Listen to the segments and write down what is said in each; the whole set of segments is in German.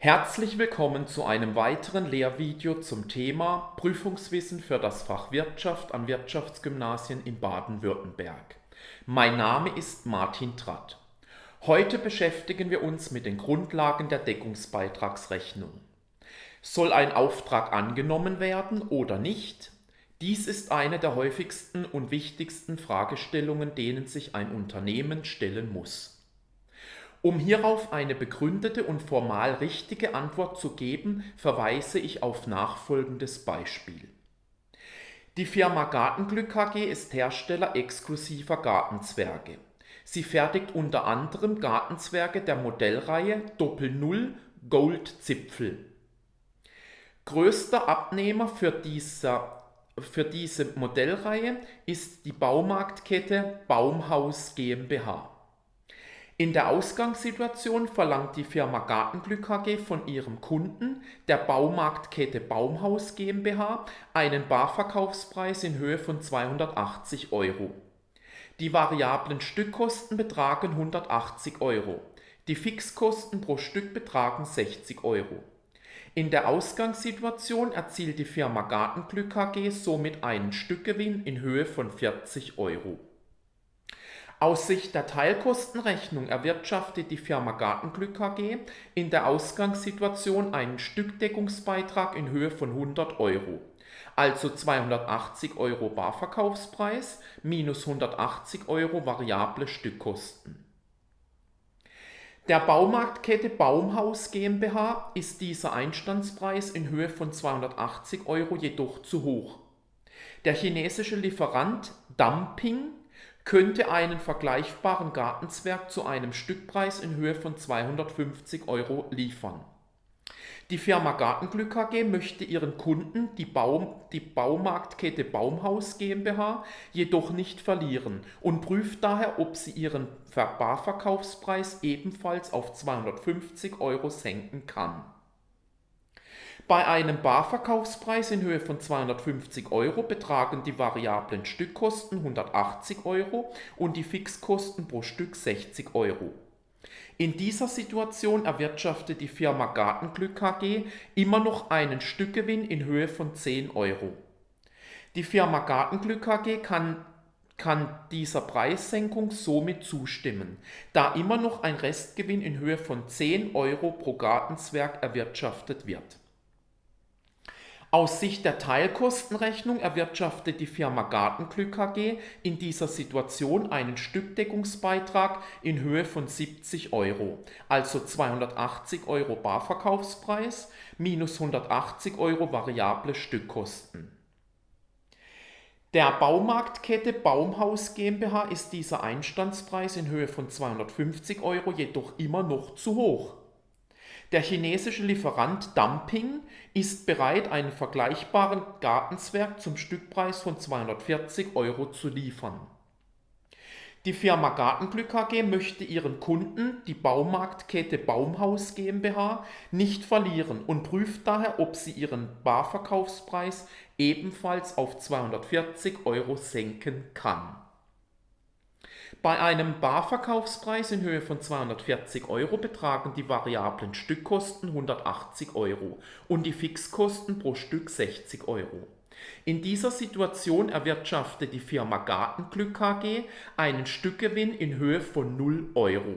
Herzlich willkommen zu einem weiteren Lehrvideo zum Thema Prüfungswissen für das Fach Wirtschaft an Wirtschaftsgymnasien in Baden-Württemberg. Mein Name ist Martin Tratt. Heute beschäftigen wir uns mit den Grundlagen der Deckungsbeitragsrechnung. Soll ein Auftrag angenommen werden oder nicht? Dies ist eine der häufigsten und wichtigsten Fragestellungen, denen sich ein Unternehmen stellen muss. Um hierauf eine begründete und formal richtige Antwort zu geben, verweise ich auf nachfolgendes Beispiel. Die Firma Gartenglück AG ist Hersteller exklusiver Gartenzwerge. Sie fertigt unter anderem Gartenzwerge der Modellreihe Doppel Null Gold Zipfel. Größter Abnehmer für, dieser, für diese Modellreihe ist die Baumarktkette Baumhaus GmbH. In der Ausgangssituation verlangt die Firma Gartenglück AG von ihrem Kunden, der Baumarktkette Baumhaus GmbH, einen Barverkaufspreis in Höhe von 280 Euro. Die variablen Stückkosten betragen 180 Euro. Die Fixkosten pro Stück betragen 60 Euro. In der Ausgangssituation erzielt die Firma Gartenglück AG somit einen Stückgewinn in Höhe von 40 Euro. Aus Sicht der Teilkostenrechnung erwirtschaftet die Firma Gartenglück AG in der Ausgangssituation einen Stückdeckungsbeitrag in Höhe von 100 Euro, also 280 Euro Barverkaufspreis minus 180 Euro variable Stückkosten. Der Baumarktkette Baumhaus GmbH ist dieser Einstandspreis in Höhe von 280 Euro jedoch zu hoch. Der chinesische Lieferant Dumping könnte einen vergleichbaren Gartenzwerg zu einem Stückpreis in Höhe von 250 Euro liefern. Die Firma Gartenglück AG möchte ihren Kunden, die, Baum, die Baumarktkette Baumhaus GmbH, jedoch nicht verlieren und prüft daher, ob sie ihren Barverkaufspreis ebenfalls auf 250 Euro senken kann. Bei einem Barverkaufspreis in Höhe von 250 Euro betragen die variablen Stückkosten 180 Euro und die Fixkosten pro Stück 60 Euro. In dieser Situation erwirtschaftet die Firma Gartenglück AG immer noch einen Stückgewinn in Höhe von 10 Euro. Die Firma Gartenglück AG kann, kann dieser Preissenkung somit zustimmen, da immer noch ein Restgewinn in Höhe von 10 Euro pro Gartenzwerg erwirtschaftet wird. Aus Sicht der Teilkostenrechnung erwirtschaftet die Firma Gartenglück AG in dieser Situation einen Stückdeckungsbeitrag in Höhe von 70 Euro, also 280 Euro Barverkaufspreis minus 180 Euro variable Stückkosten. Der Baumarktkette Baumhaus GmbH ist dieser Einstandspreis in Höhe von 250 Euro jedoch immer noch zu hoch. Der chinesische Lieferant Dumping ist bereit, einen vergleichbaren Gartenzwerg zum Stückpreis von 240 Euro zu liefern. Die Firma Gartenglück AG möchte ihren Kunden, die Baumarktkette Baumhaus GmbH, nicht verlieren und prüft daher, ob sie ihren Barverkaufspreis ebenfalls auf 240 Euro senken kann. Bei einem Barverkaufspreis in Höhe von 240 Euro betragen die variablen Stückkosten 180 Euro und die Fixkosten pro Stück 60 Euro. In dieser Situation erwirtschaftet die Firma Gartenglück AG einen Stückgewinn in Höhe von 0 Euro.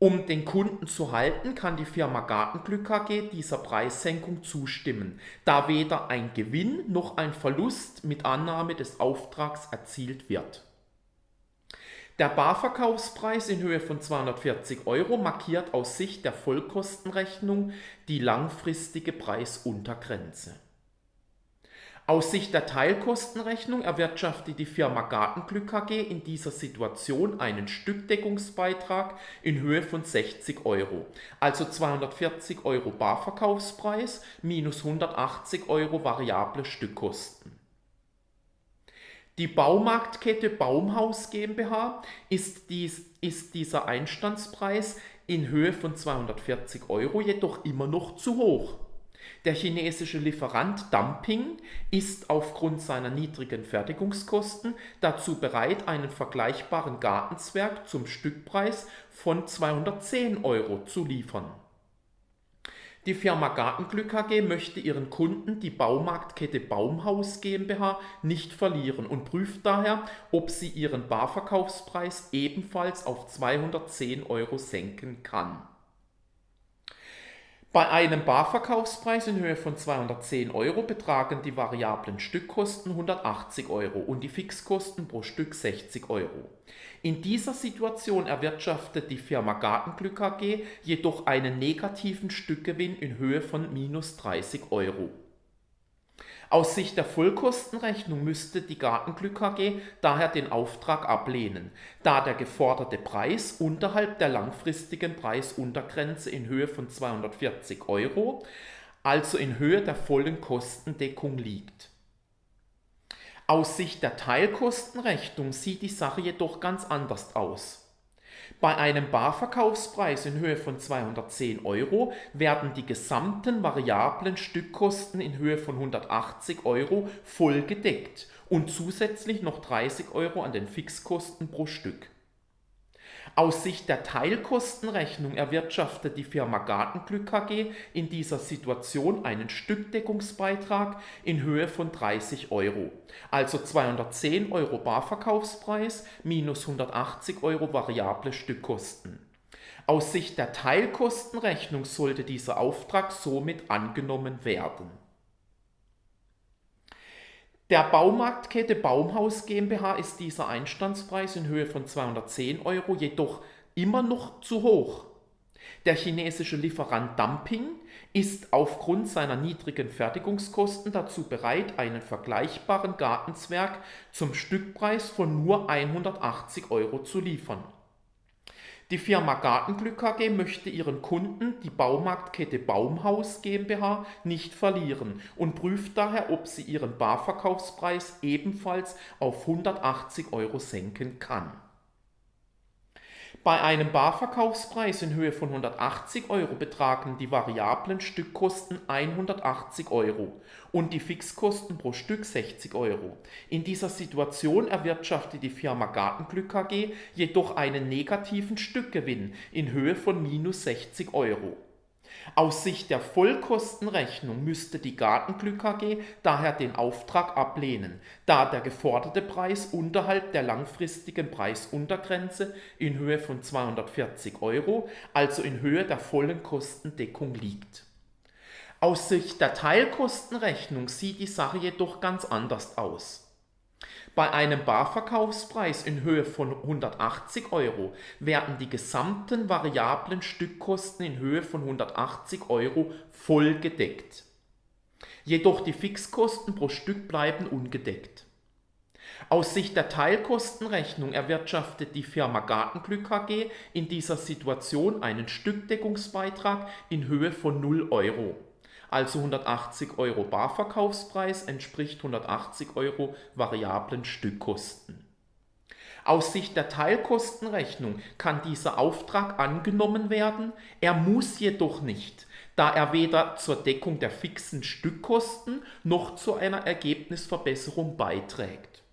Um den Kunden zu halten, kann die Firma Gartenglück AG dieser Preissenkung zustimmen, da weder ein Gewinn noch ein Verlust mit Annahme des Auftrags erzielt wird. Der Barverkaufspreis in Höhe von 240 Euro markiert aus Sicht der Vollkostenrechnung die langfristige Preisuntergrenze. Aus Sicht der Teilkostenrechnung erwirtschaftet die Firma Gartenglück AG in dieser Situation einen Stückdeckungsbeitrag in Höhe von 60 Euro, also 240 Euro Barverkaufspreis minus 180 Euro variable Stückkosten. Die Baumarktkette Baumhaus GmbH ist, dies, ist dieser Einstandspreis in Höhe von 240 Euro jedoch immer noch zu hoch. Der chinesische Lieferant Dumping ist aufgrund seiner niedrigen Fertigungskosten dazu bereit, einen vergleichbaren Gartenzwerg zum Stückpreis von 210 Euro zu liefern. Die Firma Gartenglück AG möchte ihren Kunden die Baumarktkette Baumhaus GmbH nicht verlieren und prüft daher, ob sie ihren Barverkaufspreis ebenfalls auf 210 Euro senken kann. Bei einem Barverkaufspreis in Höhe von 210 Euro betragen die variablen Stückkosten 180 Euro und die Fixkosten pro Stück 60 Euro. In dieser Situation erwirtschaftet die Firma Gartenglück AG jedoch einen negativen Stückgewinn in Höhe von minus 30 Euro. Aus Sicht der Vollkostenrechnung müsste die Gartenglück AG daher den Auftrag ablehnen, da der geforderte Preis unterhalb der langfristigen Preisuntergrenze in Höhe von 240 Euro, also in Höhe der vollen Kostendeckung liegt. Aus Sicht der Teilkostenrechnung sieht die Sache jedoch ganz anders aus. Bei einem Barverkaufspreis in Höhe von 210 Euro werden die gesamten variablen Stückkosten in Höhe von 180 Euro voll gedeckt und zusätzlich noch 30 Euro an den Fixkosten pro Stück. Aus Sicht der Teilkostenrechnung erwirtschaftet die Firma Gartenglück AG in dieser Situation einen Stückdeckungsbeitrag in Höhe von 30 Euro, also 210 Euro Barverkaufspreis minus 180 Euro variable Stückkosten. Aus Sicht der Teilkostenrechnung sollte dieser Auftrag somit angenommen werden. Der Baumarktkette Baumhaus GmbH ist dieser Einstandspreis in Höhe von 210 Euro jedoch immer noch zu hoch. Der chinesische Lieferant Dumping ist aufgrund seiner niedrigen Fertigungskosten dazu bereit, einen vergleichbaren Gartenzwerg zum Stückpreis von nur 180 Euro zu liefern. Die Firma Gartenglück AG möchte ihren Kunden die Baumarktkette Baumhaus GmbH nicht verlieren und prüft daher, ob sie ihren Barverkaufspreis ebenfalls auf 180 Euro senken kann. Bei einem Barverkaufspreis in Höhe von 180 Euro betragen die variablen Stückkosten 180 Euro und die Fixkosten pro Stück 60 Euro. In dieser Situation erwirtschaftet die Firma Gartenglück AG jedoch einen negativen Stückgewinn in Höhe von minus 60 Euro. Aus Sicht der Vollkostenrechnung müsste die Gartenglück AG daher den Auftrag ablehnen, da der geforderte Preis unterhalb der langfristigen Preisuntergrenze in Höhe von 240 Euro, also in Höhe der vollen Kostendeckung liegt. Aus Sicht der Teilkostenrechnung sieht die Sache jedoch ganz anders aus. Bei einem Barverkaufspreis in Höhe von 180 Euro werden die gesamten variablen Stückkosten in Höhe von 180 Euro voll gedeckt. Jedoch die Fixkosten pro Stück bleiben ungedeckt. Aus Sicht der Teilkostenrechnung erwirtschaftet die Firma Gartenglück AG in dieser Situation einen Stückdeckungsbeitrag in Höhe von 0 Euro also 180 Euro Barverkaufspreis entspricht 180 Euro variablen Stückkosten. Aus Sicht der Teilkostenrechnung kann dieser Auftrag angenommen werden, er muss jedoch nicht, da er weder zur Deckung der fixen Stückkosten noch zu einer Ergebnisverbesserung beiträgt.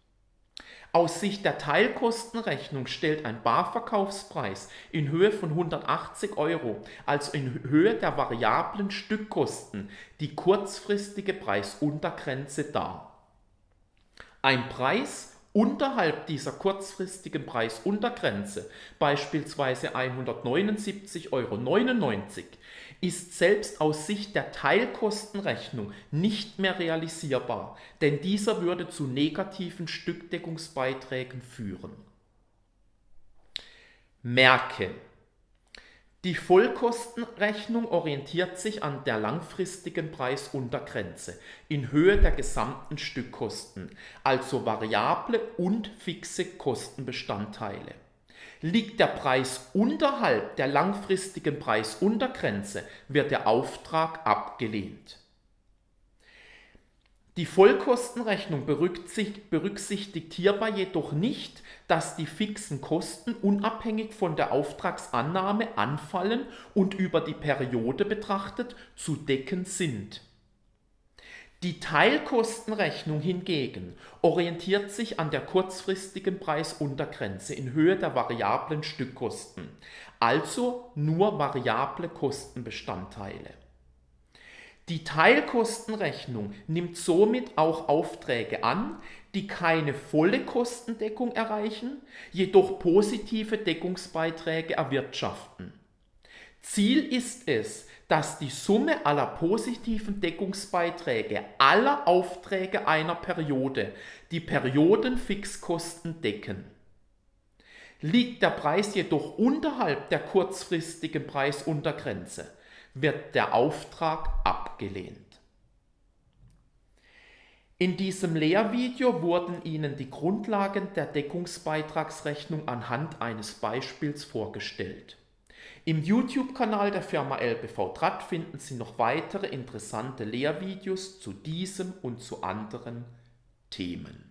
Aus Sicht der Teilkostenrechnung stellt ein Barverkaufspreis in Höhe von 180 Euro, also in Höhe der variablen Stückkosten, die kurzfristige Preisuntergrenze dar. Ein Preis unterhalb dieser kurzfristigen Preisuntergrenze, beispielsweise 179,99 Euro, ist selbst aus Sicht der Teilkostenrechnung nicht mehr realisierbar, denn dieser würde zu negativen Stückdeckungsbeiträgen führen. Merke, die Vollkostenrechnung orientiert sich an der langfristigen Preisuntergrenze in Höhe der gesamten Stückkosten, also variable und fixe Kostenbestandteile. Liegt der Preis unterhalb der langfristigen Preisuntergrenze, wird der Auftrag abgelehnt. Die Vollkostenrechnung berücksichtigt hierbei jedoch nicht, dass die fixen Kosten unabhängig von der Auftragsannahme anfallen und über die Periode betrachtet zu decken sind. Die Teilkostenrechnung hingegen orientiert sich an der kurzfristigen Preisuntergrenze in Höhe der variablen Stückkosten, also nur variable Kostenbestandteile. Die Teilkostenrechnung nimmt somit auch Aufträge an, die keine volle Kostendeckung erreichen, jedoch positive Deckungsbeiträge erwirtschaften. Ziel ist es, dass die Summe aller positiven Deckungsbeiträge aller Aufträge einer Periode die Periodenfixkosten decken. Liegt der Preis jedoch unterhalb der kurzfristigen Preisuntergrenze, wird der Auftrag abgelehnt. In diesem Lehrvideo wurden Ihnen die Grundlagen der Deckungsbeitragsrechnung anhand eines Beispiels vorgestellt. Im YouTube-Kanal der Firma LBV Tratt finden Sie noch weitere interessante Lehrvideos zu diesem und zu anderen Themen.